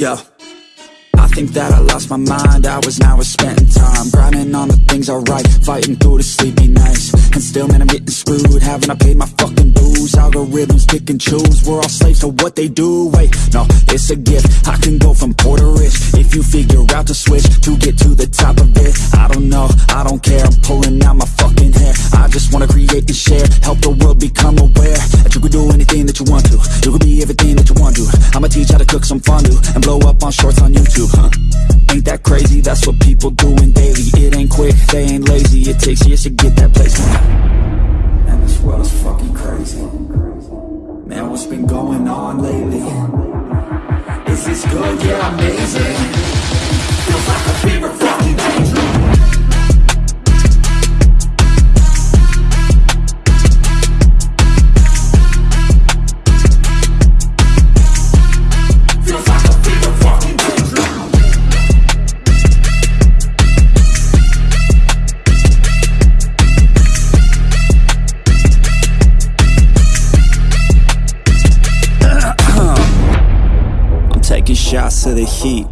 Yeah. I think that I lost my mind, hours now we're spending time. Grinding on the things I write, fighting through the sleepy nights. And still man I'm getting screwed, haven't I paid my fucking dues? Algorithms pick and choose, we're all slaves to what they do. Wait, no, it's a gift, I can go from poor to rich. If you figure out the switch to get to the top of it I don't know, I don't care, I'm pulling out and blow up on shorts on YouTube huh? Ain't that crazy, that's what people doing daily It ain't quick, they ain't lazy, it takes years to get that place And this world is fucking crazy Man, what's been going on lately? Is this good? Yeah, amazing taking shots to the heat.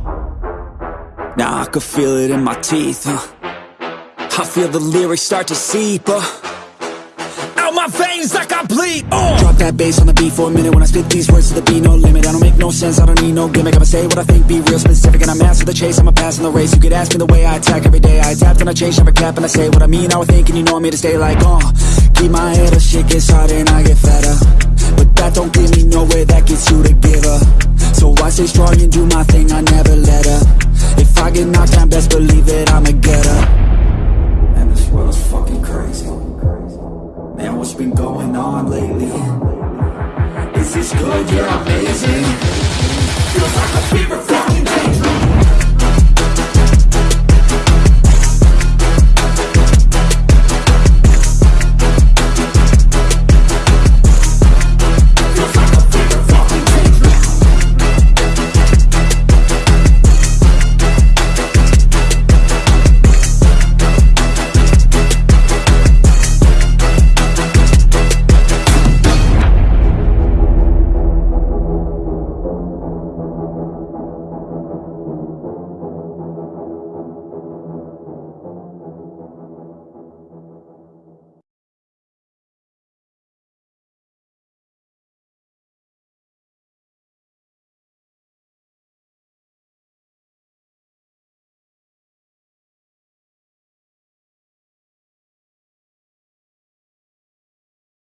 Now I can feel it in my teeth. huh? I feel the lyrics start to seep. Uh. Out my veins like I bleed. Uh. Drop that bass on the beat for a minute when I spit these words to the beat, no limit. I don't make no sense, I don't need no gimmick. I'ma say what I think, be real specific, and I'm master the chase. I'm a pass in the race. You could ask me the way I attack every day. I adapt and I change, never cap, and I say what I mean. I would think, and you know me to stay like, uh. Keep my head up, shit gets harder and stay strong and do my thing, I never let up If I get knocked down, best believe it, I'ma get up Man, this world's fucking crazy Man, what's been going on lately? Is this good? Yeah, amazing Feels like a fever